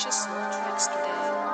purchase your tracks today.